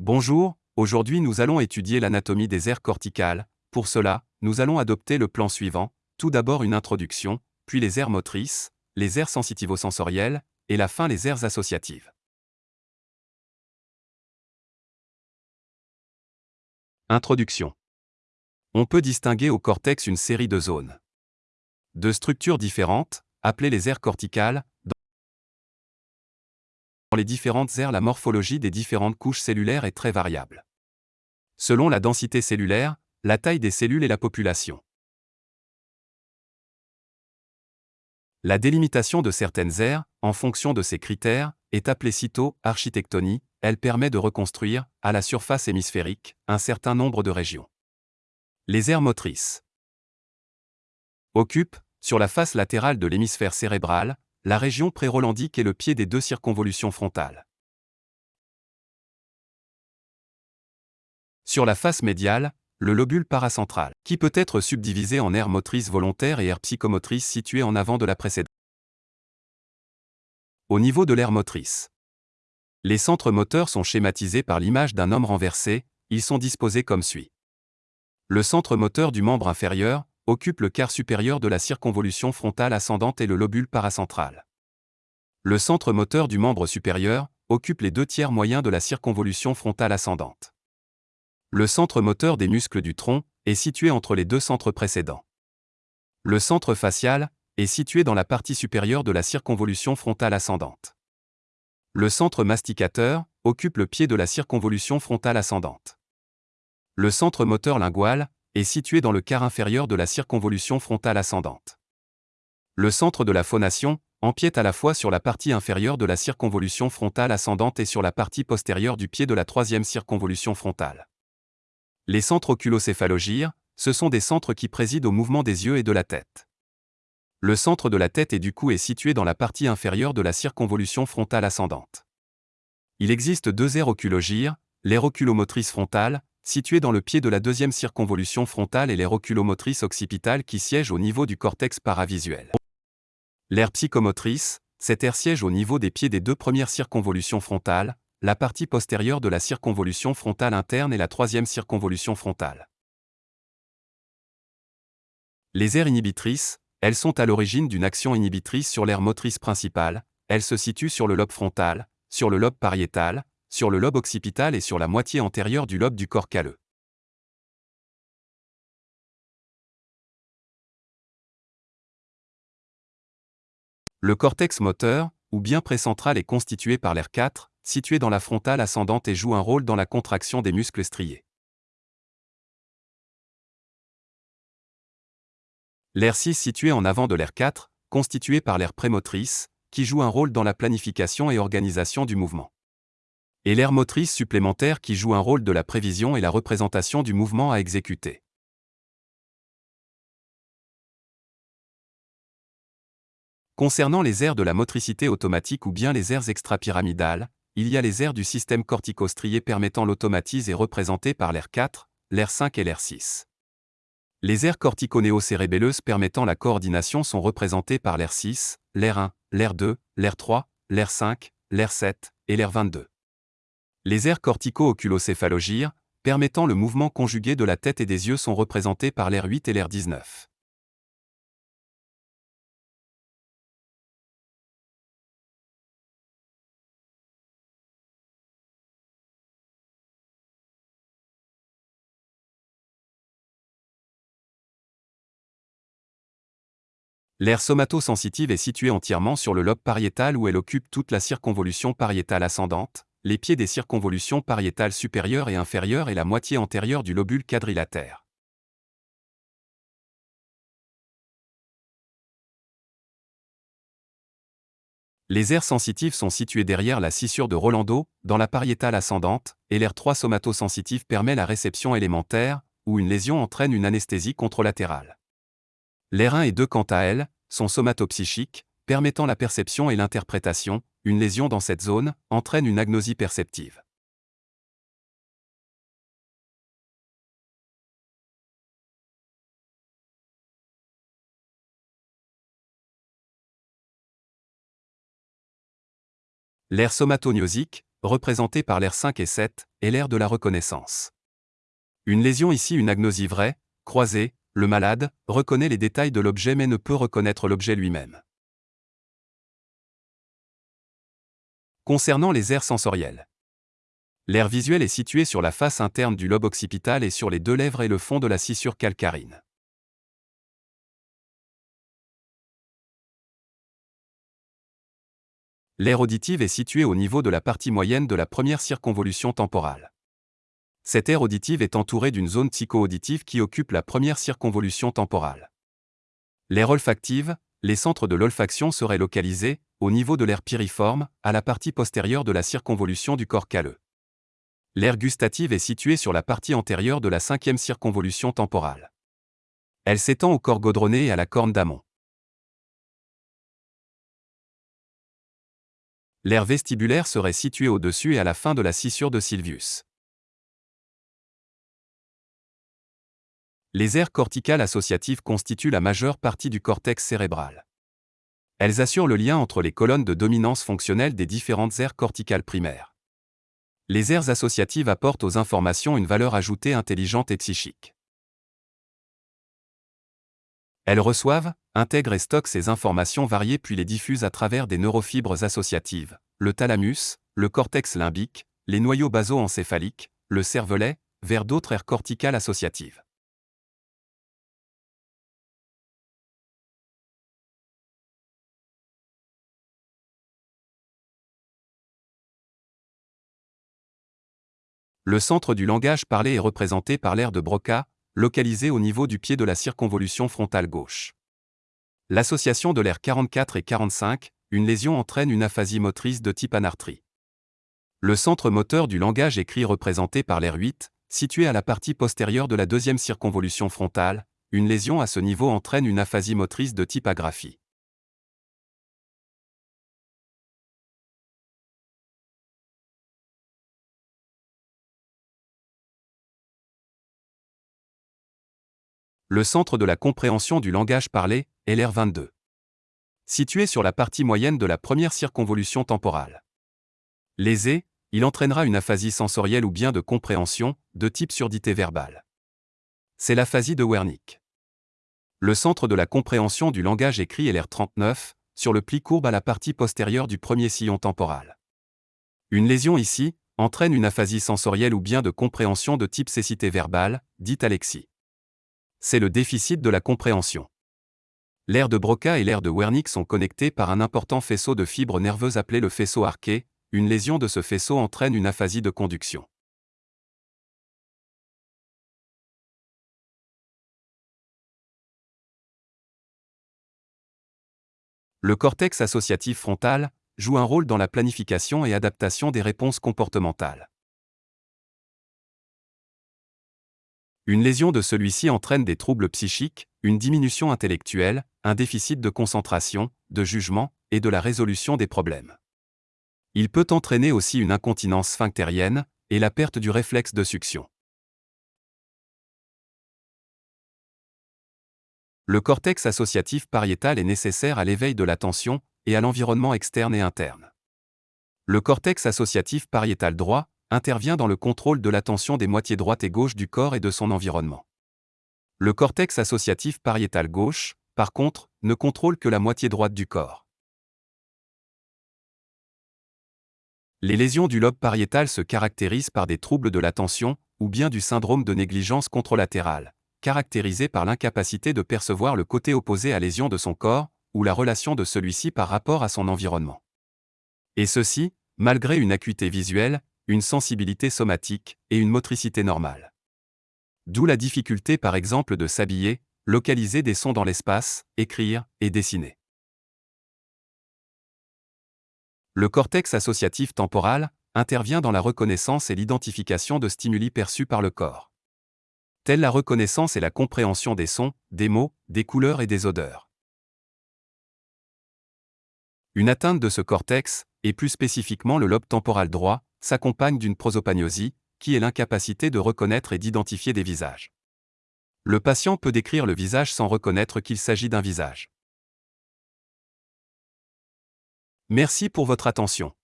Bonjour, aujourd'hui nous allons étudier l'anatomie des aires corticales. Pour cela, nous allons adopter le plan suivant. Tout d'abord une introduction, puis les aires motrices, les aires sensitivo-sensorielles, et la fin les aires associatives. Introduction. On peut distinguer au cortex une série de zones. De structures différentes, appelées les aires corticales, dans les différentes aires la morphologie des différentes couches cellulaires est très variable. Selon la densité cellulaire, la taille des cellules et la population. La délimitation de certaines aires, en fonction de ces critères, est appelée cyto-architectonie, elle permet de reconstruire, à la surface hémisphérique, un certain nombre de régions. Les aires motrices occupent, sur la face latérale de l'hémisphère cérébral, la région prérolandique est le pied des deux circonvolutions frontales. Sur la face médiale, le lobule paracentral, qui peut être subdivisé en aire motrice volontaire et aire psychomotrice située en avant de la précédente. Au niveau de l'aire motrice, les centres moteurs sont schématisés par l'image d'un homme renversé, ils sont disposés comme suit. Le centre moteur du membre inférieur, occupe le quart supérieur de la circonvolution frontale ascendante et le lobule paracentral. Le centre moteur du membre supérieur occupe les deux tiers moyens de la circonvolution frontale ascendante. Le centre moteur des muscles du tronc est situé entre les deux centres précédents. Le centre facial est situé dans la partie supérieure de la circonvolution frontale ascendante. Le centre masticateur occupe le pied de la circonvolution frontale ascendante. Le centre moteur lingual est situé dans le quart inférieur de la circonvolution frontale ascendante. Le centre de la phonation empiète à la fois sur la partie inférieure de la circonvolution frontale ascendante et sur la partie postérieure du pied de la troisième circonvolution frontale. Les centres oculocéphalogyres, ce sont des centres qui président au mouvement des yeux et de la tête. Le centre de la tête et du cou est situé dans la partie inférieure de la circonvolution frontale ascendante. Il existe deux aires oculogyres, l'aire oculomotrice frontale, située dans le pied de la deuxième circonvolution frontale et l'aire oculomotrice occipitale qui siège au niveau du cortex paravisuel. L'aire psychomotrice, cette aire siège au niveau des pieds des deux premières circonvolutions frontales, la partie postérieure de la circonvolution frontale interne et la troisième circonvolution frontale. Les aires inhibitrices, elles sont à l'origine d'une action inhibitrice sur l'aire motrice principale, elles se situent sur le lobe frontal, sur le lobe pariétal, sur le lobe occipital et sur la moitié antérieure du lobe du corps calleux. Le cortex moteur, ou bien précentral, est constitué par l'air 4, situé dans la frontale ascendante et joue un rôle dans la contraction des muscles striés. L'air 6 situé en avant de l'air 4, constitué par l'air prémotrice, qui joue un rôle dans la planification et organisation du mouvement et l'air motrice supplémentaire qui joue un rôle de la prévision et la représentation du mouvement à exécuter. Concernant les aires de la motricité automatique ou bien les aires extrapyramidales, il y a les aires du système corticostrié permettant l'automatisme et représentés par l'air 4, l'air 5 et l'air 6. Les aires corticonéocérébelleuses permettant la coordination sont représentées par l'air 6, l'air 1, l'air 2, l'air 3, l'air 5, l'air 7 et l'air 22 les aires cortico-oculocéphalogyres, permettant le mouvement conjugué de la tête et des yeux sont représentés par l'air 8 et l'air 19. L'aire somatosensitive est située entièrement sur le lobe pariétal où elle occupe toute la circonvolution pariétale ascendante, les pieds des circonvolutions pariétales supérieures et inférieures et la moitié antérieure du lobule quadrilatère. Les aires sensitives sont situées derrière la scissure de Rolando, dans la pariétale ascendante, et l'air 3 somatosensitive permet la réception élémentaire, où une lésion entraîne une anesthésie contralatérale. L'air 1 et 2 quant à elles, sont somatopsychiques, permettant la perception et l'interprétation, une lésion dans cette zone entraîne une agnosie perceptive. L'air somatognosique, représentée par l'air 5 et 7, est l'air de la reconnaissance. Une lésion ici, une agnosie vraie, croisée, le malade reconnaît les détails de l'objet mais ne peut reconnaître l'objet lui-même. Concernant les aires sensorielles. L'air visuel est situé sur la face interne du lobe occipital et sur les deux lèvres et le fond de la scissure calcarine. L'aire auditive est située au niveau de la partie moyenne de la première circonvolution temporale. Cette aire auditive est entourée d'une zone psycho-auditive qui occupe la première circonvolution temporale. L'aire olfactive, les centres de l'olfaction seraient localisés, au niveau de l'aire piriforme, à la partie postérieure de la circonvolution du corps calleux. L'aire gustative est située sur la partie antérieure de la cinquième circonvolution temporale. Elle s'étend au corps gaudronné et à la corne d'amont. L'aire vestibulaire serait située au-dessus et à la fin de la scissure de Sylvius. Les aires corticales associatives constituent la majeure partie du cortex cérébral. Elles assurent le lien entre les colonnes de dominance fonctionnelle des différentes aires corticales primaires. Les aires associatives apportent aux informations une valeur ajoutée intelligente et psychique. Elles reçoivent, intègrent et stockent ces informations variées puis les diffusent à travers des neurofibres associatives, le thalamus, le cortex limbique, les noyaux baso-encéphaliques, le cervelet, vers d'autres aires corticales associatives. Le centre du langage parlé est représenté par l'aire de Broca, localisé au niveau du pied de la circonvolution frontale gauche. L'association de l'air 44 et 45, une lésion entraîne une aphasie motrice de type anartrie. Le centre moteur du langage écrit représenté par l'air 8, situé à la partie postérieure de la deuxième circonvolution frontale, une lésion à ce niveau entraîne une aphasie motrice de type agraphie. Le centre de la compréhension du langage parlé, est l'air 22. Situé sur la partie moyenne de la première circonvolution temporale. Lésé, il entraînera une aphasie sensorielle ou bien de compréhension, de type surdité verbale. C'est l'aphasie de Wernicke. Le centre de la compréhension du langage écrit est l'air 39, sur le pli courbe à la partie postérieure du premier sillon temporal. Une lésion ici entraîne une aphasie sensorielle ou bien de compréhension de type cécité verbale, dite alexie c'est le déficit de la compréhension. L'aire de Broca et l'aire de Wernicke sont connectés par un important faisceau de fibres nerveuses appelé le faisceau arqué, une lésion de ce faisceau entraîne une aphasie de conduction. Le cortex associatif frontal joue un rôle dans la planification et adaptation des réponses comportementales. Une lésion de celui-ci entraîne des troubles psychiques, une diminution intellectuelle, un déficit de concentration, de jugement et de la résolution des problèmes. Il peut entraîner aussi une incontinence sphinctérienne et la perte du réflexe de succion. Le cortex associatif pariétal est nécessaire à l'éveil de l'attention et à l'environnement externe et interne. Le cortex associatif pariétal droit intervient dans le contrôle de l'attention des moitiés droite et gauche du corps et de son environnement. Le cortex associatif pariétal gauche, par contre, ne contrôle que la moitié droite du corps. Les lésions du lobe pariétal se caractérisent par des troubles de l'attention, ou bien du syndrome de négligence contralatérale, caractérisé par l'incapacité de percevoir le côté opposé à lésion de son corps, ou la relation de celui-ci par rapport à son environnement. Et ceci, malgré une acuité visuelle, une sensibilité somatique et une motricité normale. D'où la difficulté par exemple de s'habiller, localiser des sons dans l'espace, écrire et dessiner. Le cortex associatif temporal intervient dans la reconnaissance et l'identification de stimuli perçus par le corps. Telle la reconnaissance et la compréhension des sons, des mots, des couleurs et des odeurs. Une atteinte de ce cortex, et plus spécifiquement le lobe temporal droit, s'accompagne d'une prosopagnosie, qui est l'incapacité de reconnaître et d'identifier des visages. Le patient peut décrire le visage sans reconnaître qu'il s'agit d'un visage. Merci pour votre attention.